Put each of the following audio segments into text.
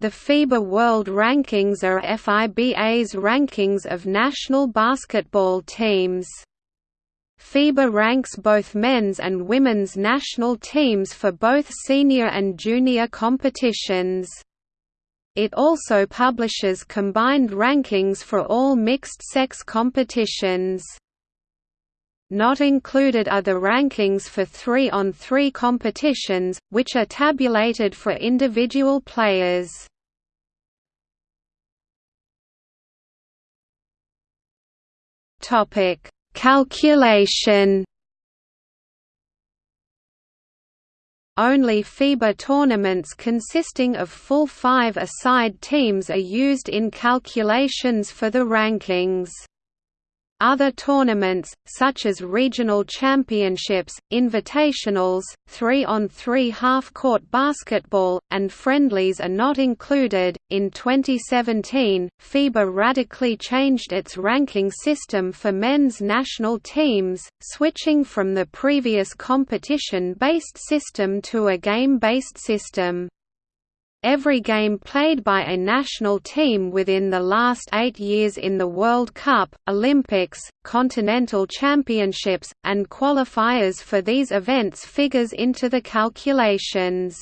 The FIBA World Rankings are FIBA's rankings of national basketball teams. FIBA ranks both men's and women's national teams for both senior and junior competitions. It also publishes combined rankings for all mixed-sex competitions. Not included are the rankings for 3-on-3 competitions, which are tabulated for individual players. Topic: Calculation Only FIBA tournaments consisting of full five-a-side teams are used in calculations for the rankings. Other tournaments, such as regional championships, invitationals, 3-on-3 half-court basketball, and friendlies are not included. In 2017, FIBA radically changed its ranking system for men's national teams, switching from the previous competition-based system to a game-based system. Every game played by a national team within the last eight years in the World Cup, Olympics, Continental Championships, and qualifiers for these events figures into the calculations.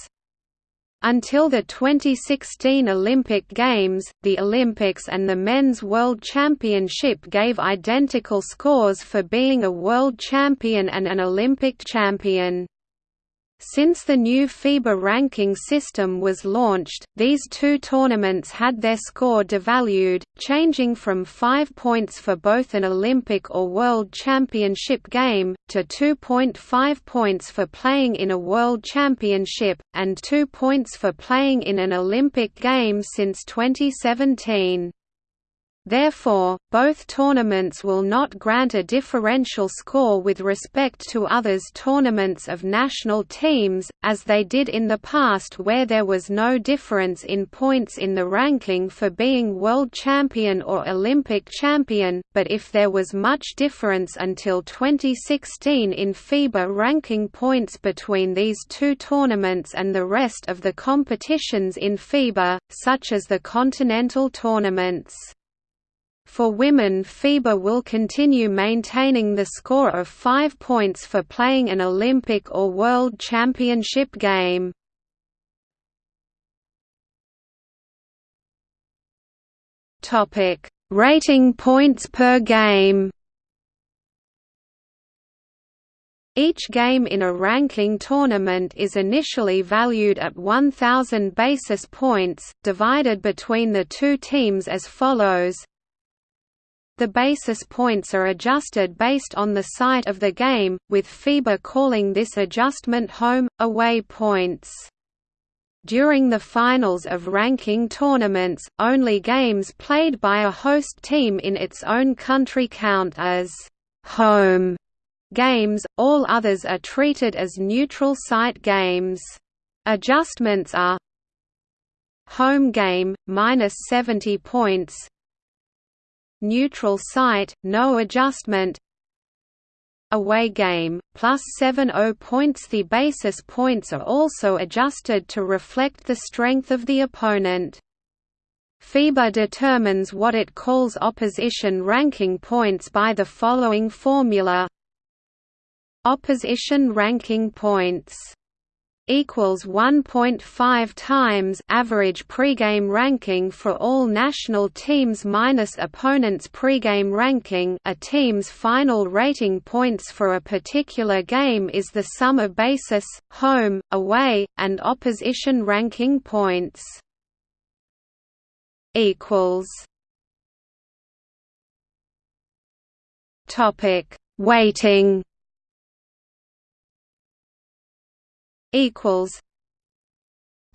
Until the 2016 Olympic Games, the Olympics and the Men's World Championship gave identical scores for being a world champion and an Olympic champion. Since the new FIBA ranking system was launched, these two tournaments had their score devalued, changing from 5 points for both an Olympic or World Championship game, to 2.5 points for playing in a World Championship, and 2 points for playing in an Olympic game since 2017. Therefore, both tournaments will not grant a differential score with respect to others tournaments of national teams, as they did in the past where there was no difference in points in the ranking for being world champion or Olympic champion, but if there was much difference until 2016 in FIBA ranking points between these two tournaments and the rest of the competitions in FIBA, such as the continental tournaments. For women FIBA will continue maintaining the score of 5 points for playing an Olympic or World Championship game. Rating points per game. Each game in a ranking tournament is initially valued at 1,000 basis points, divided between the two teams as follows the basis points are adjusted based on the site of the game, with FIBA calling this adjustment home, away points. During the finals of ranking tournaments, only games played by a host team in its own country count as home games, all others are treated as neutral site games. Adjustments are Home game, minus 70 points neutral site, no adjustment. Away game, plus 70 points. The basis points are also adjusted to reflect the strength of the opponent. FIBA determines what it calls opposition ranking points by the following formula. Opposition ranking points equals 1.5 times average pregame ranking for all national teams minus opponent's pregame ranking. A team's final rating points for a particular game is the sum of basis, home, away, and opposition ranking points. Topic: Weighting equals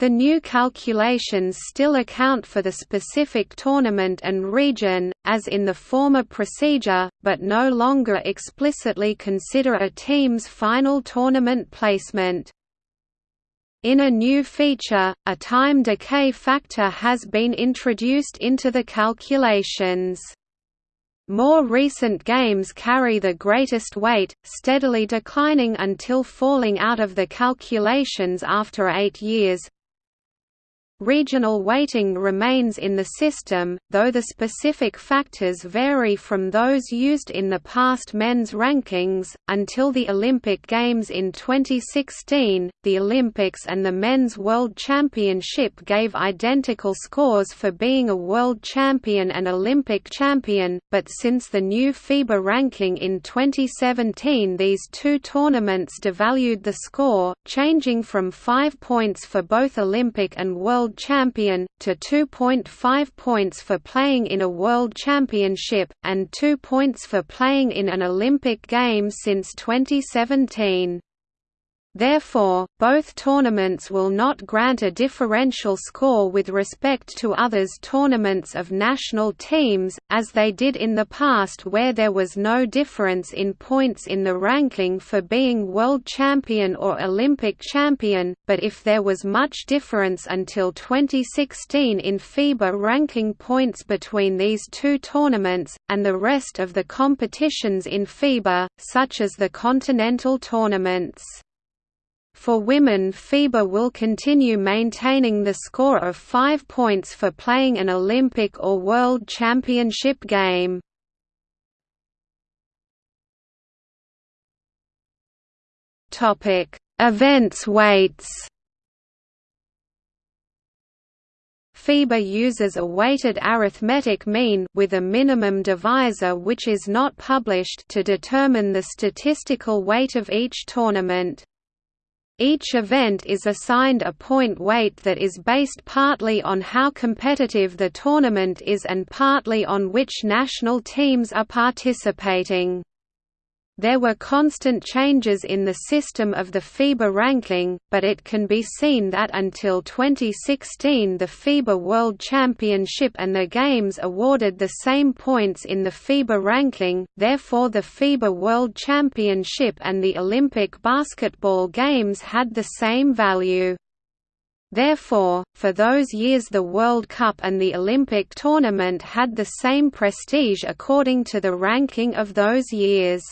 the new calculations still account for the specific tournament and region, as in the former procedure, but no longer explicitly consider a team's final tournament placement. In a new feature, a time decay factor has been introduced into the calculations. More recent games carry the greatest weight, steadily declining until falling out of the calculations after eight years. Regional weighting remains in the system, though the specific factors vary from those used in the past men's rankings. Until the Olympic Games in 2016, the Olympics and the Men's World Championship gave identical scores for being a world champion and Olympic champion, but since the new FIBA ranking in 2017, these two tournaments devalued the score, changing from 5 points for both Olympic and World world champion, to 2.5 points for playing in a world championship, and 2 points for playing in an Olympic Games since 2017. Therefore, both tournaments will not grant a differential score with respect to others' tournaments of national teams, as they did in the past where there was no difference in points in the ranking for being world champion or Olympic champion, but if there was much difference until 2016 in FIBA ranking points between these two tournaments, and the rest of the competitions in FIBA, such as the continental tournaments. For women FIBA will continue maintaining the score of 5 points for playing an Olympic or World Championship game. Events weights FIBA uses a weighted arithmetic mean with a minimum divisor which is not published to determine the statistical weight of each tournament. Each event is assigned a point weight that is based partly on how competitive the tournament is and partly on which national teams are participating. There were constant changes in the system of the FIBA ranking, but it can be seen that until 2016 the FIBA World Championship and the Games awarded the same points in the FIBA ranking, therefore the FIBA World Championship and the Olympic Basketball Games had the same value. Therefore, for those years the World Cup and the Olympic tournament had the same prestige according to the ranking of those years.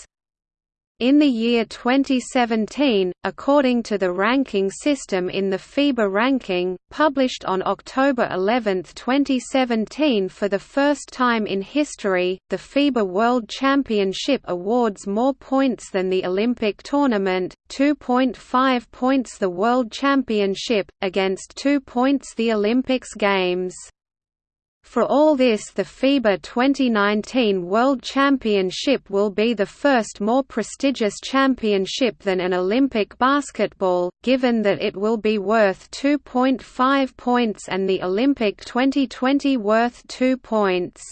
In the year 2017, according to the ranking system in the FIBA ranking, published on October 11, 2017 for the first time in history, the FIBA World Championship awards more points than the Olympic tournament, 2.5 points the World Championship, against 2 points the Olympics Games. For all this the FIBA 2019 World Championship will be the first more prestigious championship than an Olympic basketball, given that it will be worth 2.5 points and the Olympic 2020 worth 2 points.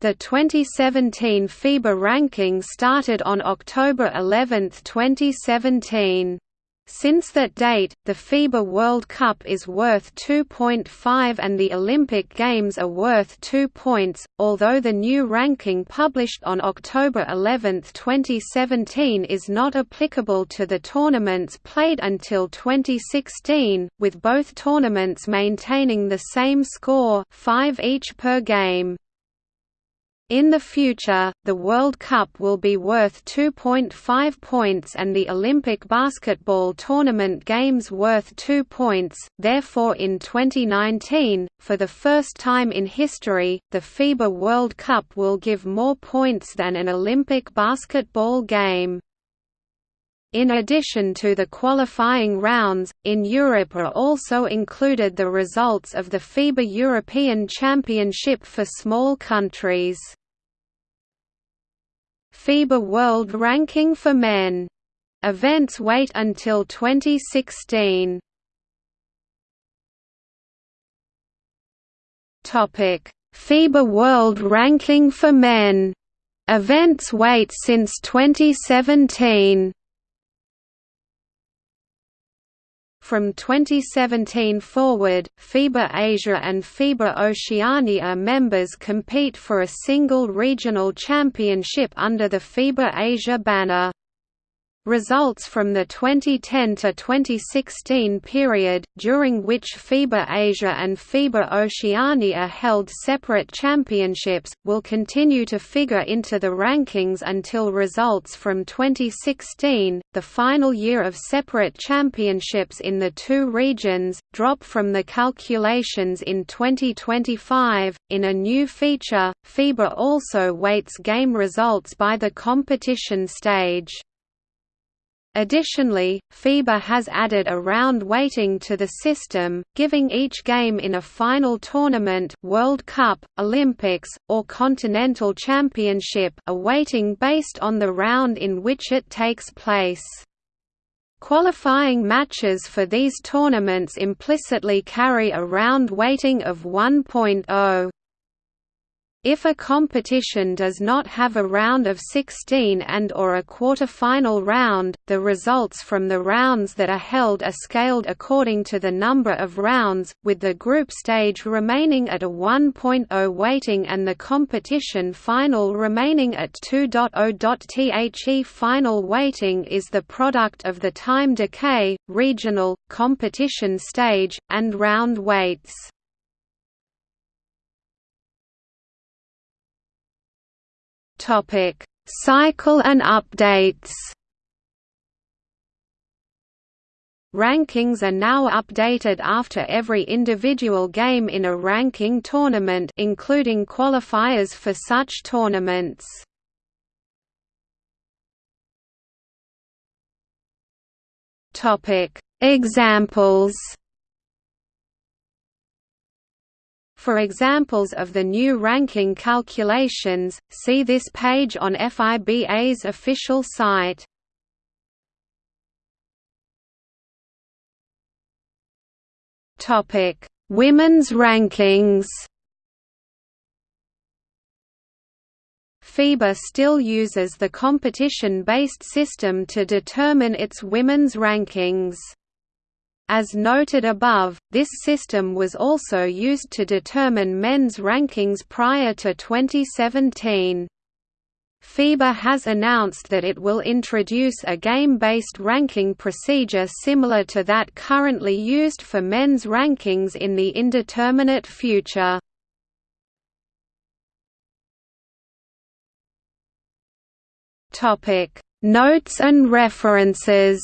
The 2017 FIBA ranking started on October 11, 2017. Since that date, the FIBA World Cup is worth 2.5 and the Olympic Games are worth 2 points, although the new ranking published on October 11, 2017 is not applicable to the tournaments played until 2016, with both tournaments maintaining the same score 5 each per game. In the future, the World Cup will be worth 2.5 points and the Olympic basketball tournament games worth 2 points, therefore in 2019, for the first time in history, the FIBA World Cup will give more points than an Olympic basketball game. In addition to the qualifying rounds, in Europe are also included the results of the FIBA European Championship for small countries. FIBA World Ranking for Men. Events weight until 2016. Topic: FIBA World Ranking for Men. Events weight since 2017. From 2017 forward, FIBA Asia and FIBA Oceania members compete for a single regional championship under the FIBA Asia banner. Results from the 2010 to 2016 period, during which FIBA Asia and FIBA Oceania held separate championships, will continue to figure into the rankings until results from 2016, the final year of separate championships in the two regions, drop from the calculations in 2025. In a new feature, FIBA also weights game results by the competition stage. Additionally, FIBA has added a round weighting to the system, giving each game in a final tournament World Cup, Olympics, or Continental Championship a weighting based on the round in which it takes place. Qualifying matches for these tournaments implicitly carry a round weighting of 1.0. If a competition does not have a round of 16 and or a quarter-final round, the results from the rounds that are held are scaled according to the number of rounds, with the group stage remaining at a 1.0 weighting and the competition final remaining at 2.0. The final weighting is the product of the time decay, regional, competition stage, and round weights. Topic: Cycle and updates. Rankings are now updated after every individual game in a ranking tournament including qualifiers for such tournaments. Examples For examples of the new ranking calculations, see this page on FIBA's official site. Topic: Women's rankings. FIBA still uses the competition-based system to determine its women's rankings. As noted above, this system was also used to determine men's rankings prior to 2017. FIBA has announced that it will introduce a game-based ranking procedure similar to that currently used for men's rankings in the indeterminate future. Notes and references